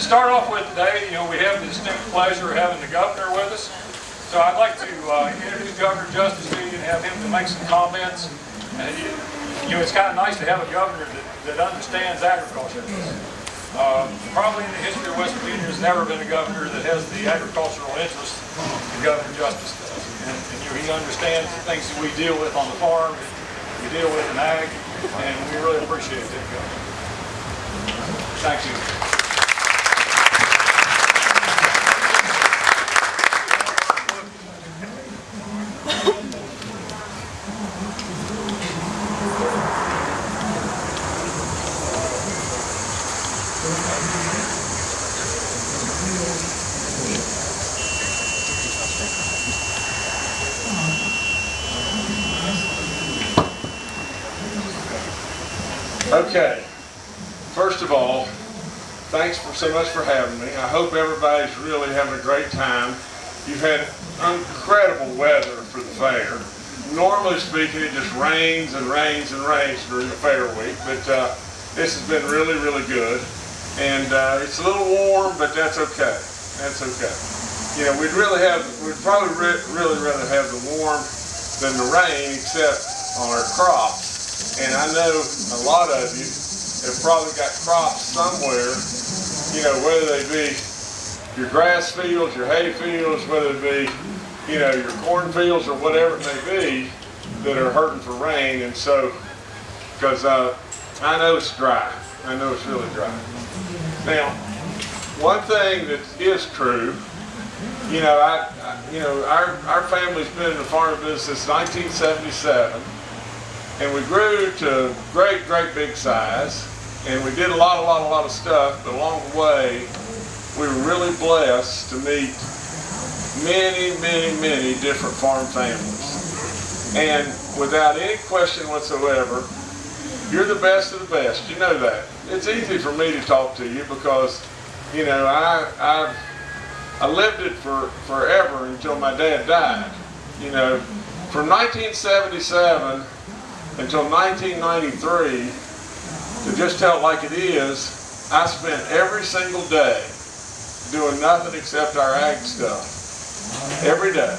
to start off with today, you know, we have the distinct pleasure of having the governor with us. So I'd like to uh, introduce Governor Justice to you and have him to make some comments. And, you know, it's kind of nice to have a governor that, that understands agriculture. Uh, probably in the history of West Virginia, there's never been a governor that has the agricultural interest that Governor Justice does. And, and you know, he understands the things that we deal with on the farm, we deal with in ag, and we really appreciate that, Governor. Thank you. Okay, first of all, thanks for so much for having me. I hope everybody's really having a great time. You've had incredible weather for the fair. Normally speaking, it just rains and rains and rains during the fair week, but uh, this has been really, really good. And uh, it's a little warm, but that's okay. That's okay. You know, we'd really have, we'd probably re really rather have the warm than the rain, except on our crops. And I know a lot of you have probably got crops somewhere, you know, whether they be your grass fields, your hay fields, whether it be, you know, your corn fields or whatever it may be, that are hurting for rain. And so, because uh, I know it's dry. I know it's really dry. Now, one thing that is true, you know, I, I you know, our, our family's been in the farm business since 1977 and we grew to great, great big size, and we did a lot, a lot, a lot of stuff, but along the way, we were really blessed to meet many, many, many different farm families. And without any question whatsoever, you're the best of the best. You know that. It's easy for me to talk to you because, you know, I, I've I lived it for forever until my dad died. You know, from 1977 until 1993, to just tell it like it is, I spent every single day doing nothing except our ag stuff. Every day.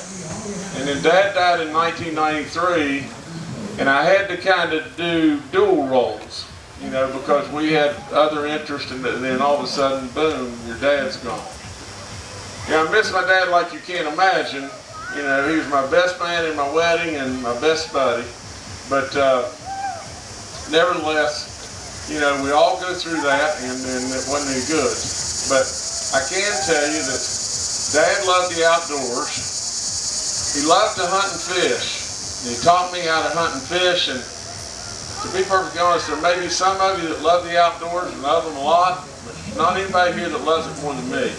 And then Dad died in 1993, and I had to kind of do dual roles, you know, because we had other interests, and then all of a sudden, boom, your dad's gone. Yeah, I miss my dad like you can't imagine. You know, he was my best man in my wedding and my best buddy. But uh, nevertheless, you know, we all go through that, and, and it wasn't any good. But I can tell you that Dad loved the outdoors. He loved to hunt and fish. And he taught me how to hunt and fish. And to be perfectly honest, there may be some of you that love the outdoors and love them a lot, but not anybody here that loves it more than me.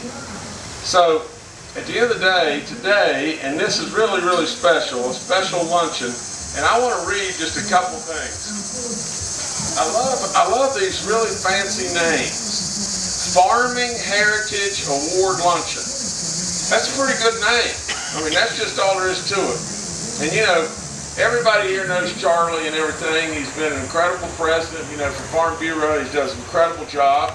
So at the end of the day, today, and this is really, really special, a special luncheon, and I want to read just a couple things. I love, I love these really fancy names. Farming Heritage Award Luncheon. That's a pretty good name. I mean, that's just all there is to it. And you know, everybody here knows Charlie and everything. He's been an incredible president, you know, for Farm Bureau. He does an incredible job.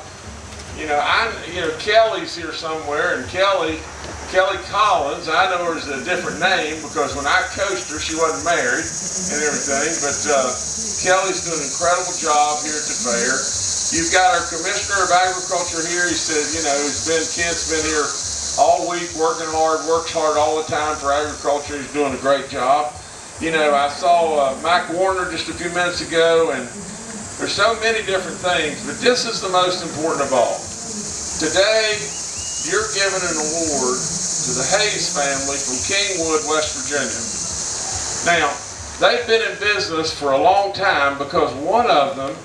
You know, I, you know, Kelly's here somewhere, and Kelly, Kelly Collins, I know her as a different name because when I coached her, she wasn't married and everything, but uh, Kelly's doing an incredible job here at the fair. You've got our Commissioner of Agriculture here. He said, you know, he's been, Kent's been here all week working hard, works hard all the time for agriculture. He's doing a great job. You know, I saw uh, Mac Warner just a few minutes ago, and there's so many different things, but this is the most important of all. Today, you're giving an award to the Hayes family from Kingwood, West Virginia. Now, they've been in business for a long time because one of them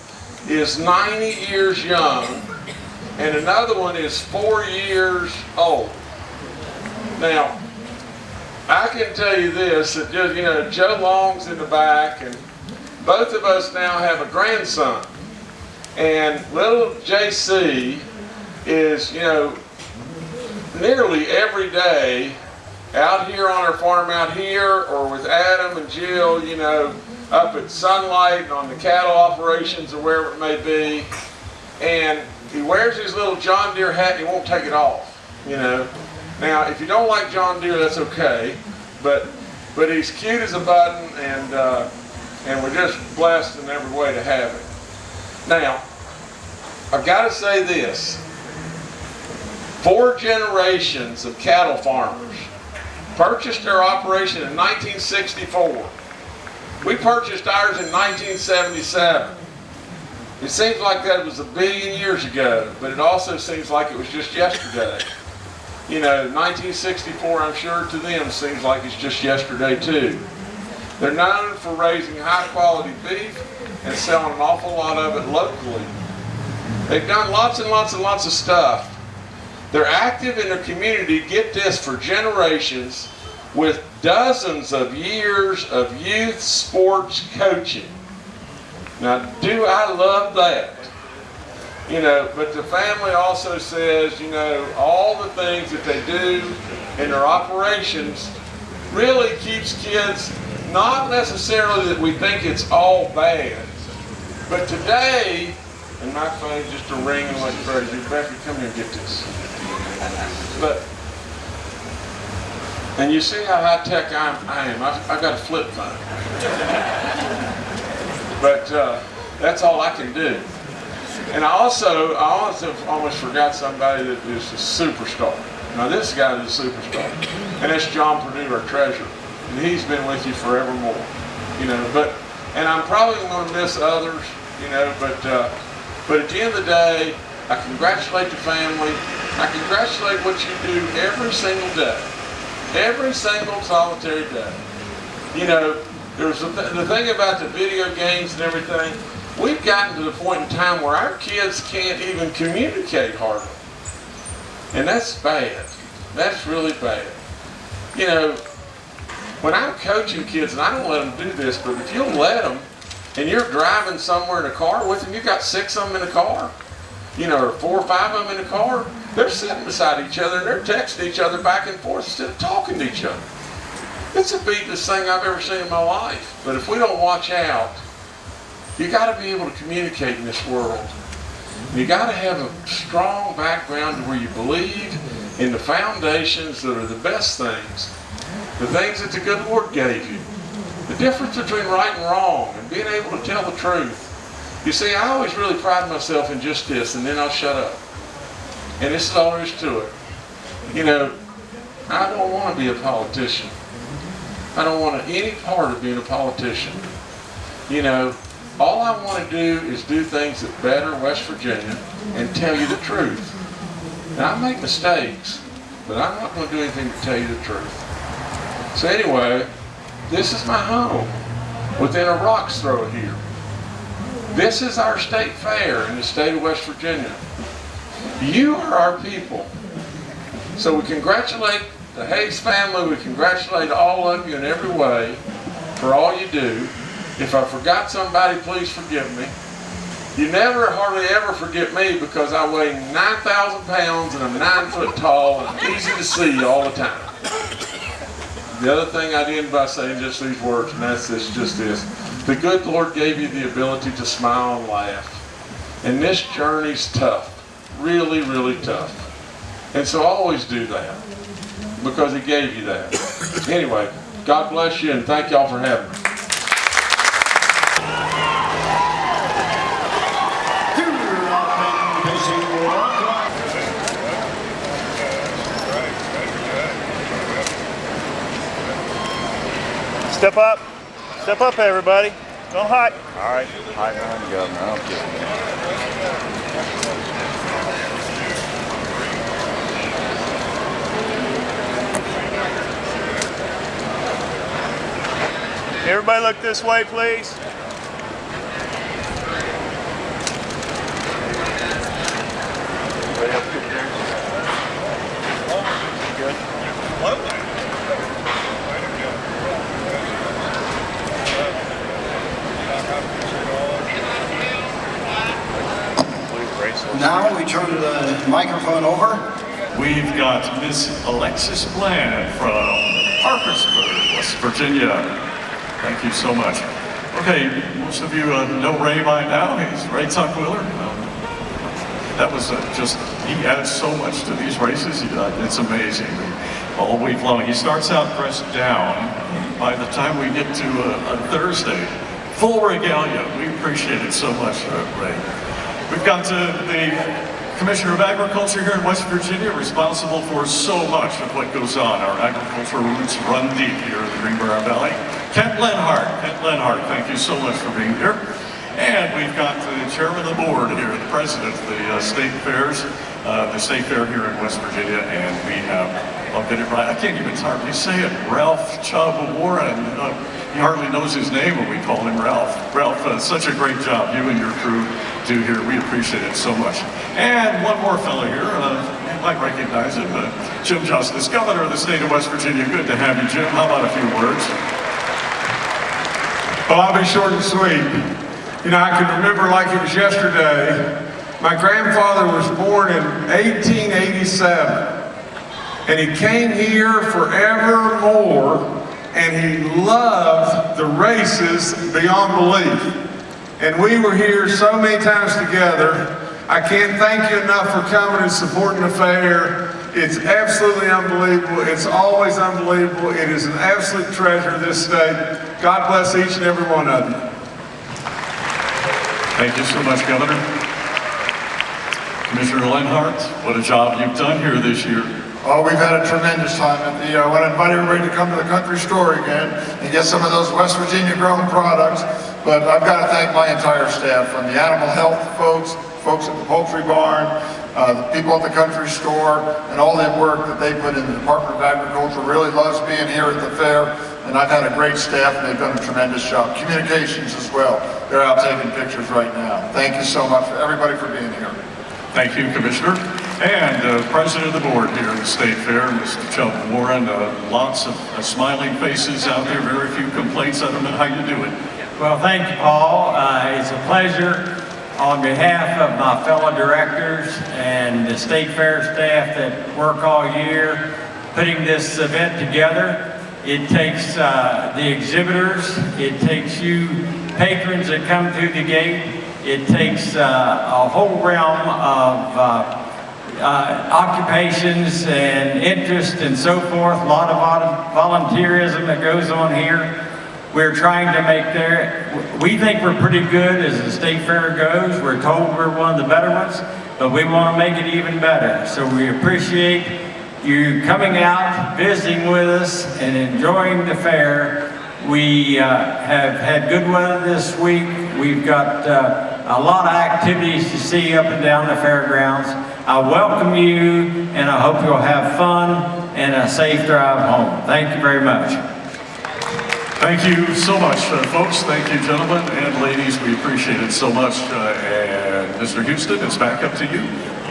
is 90 years young and another one is four years old. Now, I can tell you this, that just, you know, Joe Long's in the back and both of us now have a grandson. And little JC is, you know, nearly every day out here on our farm out here or with Adam and Jill, you know, up at Sunlight and on the cattle operations or wherever it may be. And he wears his little John Deere hat and he won't take it off. You know. Now, if you don't like John Deere, that's okay. But but he's cute as a button, and uh, and we're just blessed in every way to have him. Now, I've got to say this: four generations of cattle farmers purchased their operation in 1964. We purchased ours in 1977. It seems like that was a billion years ago, but it also seems like it was just yesterday. You know, 1964, I'm sure to them seems like it's just yesterday too. They're known for raising high quality beef and selling an awful lot of it locally. They've done lots and lots and lots of stuff. They're active in their community, get this, for generations with dozens of years of youth sports coaching. Now, do I love that? You know, but the family also says, you know, all the things that they do in their operations really keeps kids, not necessarily that we think it's all bad, but today, and my phone's just a ringing like crazy. Becky, come here and get this. But, and you see how high tech I'm, I am. I've, I've got a flip phone. but uh, that's all I can do. And I also, I also almost forgot somebody that is a superstar. Now this guy is a superstar, and that's John Perdue, our treasurer. And he's been with you forevermore, you know. But, and I'm probably going to miss others, you know. But, uh, but at the end of the day, I congratulate the family. I congratulate what you do every single day, every single solitary day. You know, there's the, th- the thing about the video games and everything. We've gotten to the point in time where our kids can't even communicate hardly. And that's bad. That's really bad. You know, when I'm coaching kids, and I don't let them do this, but if you'll let them, and you're driving somewhere in a car with them, you've got six of them in a car, you know, or four or five of them in a car, they're sitting beside each other and they're texting each other back and forth instead of talking to each other. It's the beatest thing I've ever seen in my life. But if we don't watch out, you got to be able to communicate in this world. You got to have a strong background to where you believe in the foundations that are the best things, the things that the good Lord gave you. The difference between right and wrong and being able to tell the truth. You see, I always really pride myself in just this, and then I'll shut up. And this is all there is to it. You know, I don't want to be a politician. I don't want any part of being a politician. You know, all I want to do is do things that better West Virginia and tell you the truth. Now, I make mistakes, but I'm not going to do anything to tell you the truth. So anyway, this is my home within a rock's throw here. This is our state fair in the state of West Virginia. You are our people. So we congratulate the Hayes family. We congratulate all of you in every way for all you do. If I forgot somebody, please forgive me. You never, hardly ever forget me because I weigh 9,000 pounds and I'm 9 foot tall and easy to see all the time. The other thing I did by saying just these words, and that's this, just this. The good Lord gave you the ability to smile and laugh. And this journey's tough. Really, really tough. And so always do that. Because He gave you that. Anyway, God bless you and thank y'all for having me. Step up. Step up, everybody. Don't hide. All right, hide behind the governor. I don't care. Everybody look this way, please. Everybody else get theirs? Good? Blue bracelet. Now we turn the microphone over. We've got Miss Alexis Bland from Parkersburg, West Virginia. Thank you so much. Okay, most of you uh, know Ray by now. He's Ray Tuckwiller. Um, That was uh, just, he adds so much to these races, uh, it's amazing. All week long, he starts out pressed down. By the time we get to uh, a Thursday, full regalia. We appreciate it so much, uh, Ray. We've got uh, the Commissioner of Agriculture here in West Virginia, responsible for so much of what goes on. Our agricultural roots run deep here in the Greenbrier Valley. Kent Leonhardt, Kent Leonhardt, thank you so much for being here. And we've got the chairman of the board here, the president of the uh, state fairs, uh, the state fair here in West Virginia, and we have, I'll get it right, I can't even hardly say it, Ralph Chubb Warren. Uh, he hardly knows his name when we call him Ralph. Ralph, uh, such a great job you and your crew do here. We appreciate it so much. And one more fellow here, uh, you might recognize him, uh, Jim Justice, Governor of the state of West Virginia. Good to have you, Jim. How about a few words? Well, I'll be short and sweet. You know, I can remember like it was yesterday. My grandfather was born in 1887, and he came here forevermore, and he loved the races beyond belief. And we were here so many times together. I can't thank you enough for coming and supporting the fair. It's absolutely unbelievable. It's always unbelievable. It is an absolute treasure, this state. God bless each and every one of you. Thank you so much, Governor. Commissioner Leonhardt, what a job you've done here this year. Oh, we've had a tremendous time at the, uh, I want to invite everybody to come to the country store again and get some of those West Virginia grown products. But I've got to thank my entire staff, from the animal health folks, folks at the poultry barn, uh, the people at the country store, and all that work that they put in. The Department of Agriculture really loves being here at the fair, and I've had a great staff, and they've done a tremendous job. Communications as well. They're out taking pictures right now. Thank you so much, for everybody, for being here. Thank you, Commissioner. And uh, President of the Board here at the State Fair, Mr. Chubb Warren. Uh, lots of uh, smiling faces out there, very few complaints. I don't know how you do it. Well, thank you, Paul. Uh, It's a pleasure on behalf of my fellow directors and the State Fair staff that work all year putting this event together. It takes uh, the exhibitors, it takes you patrons that come through the gate, it takes uh, a whole realm of uh, uh, occupations and interest and so forth, a lot of volunteerism that goes on here. We're trying to make there, we think we're pretty good as the state fair goes. We're told we're one of the better ones, but we want to make it even better. So we appreciate you coming out, visiting with us, and enjoying the fair. We uh, have had good weather this week. We've got uh, a lot of activities to see up and down the fairgrounds. I welcome you, and I hope you'll have fun and a safe drive home. Thank you very much. Thank you so much, uh, folks. Thank you, gentlemen and ladies. We appreciate it so much. Uh, and Mr. Houston, it's back up to you.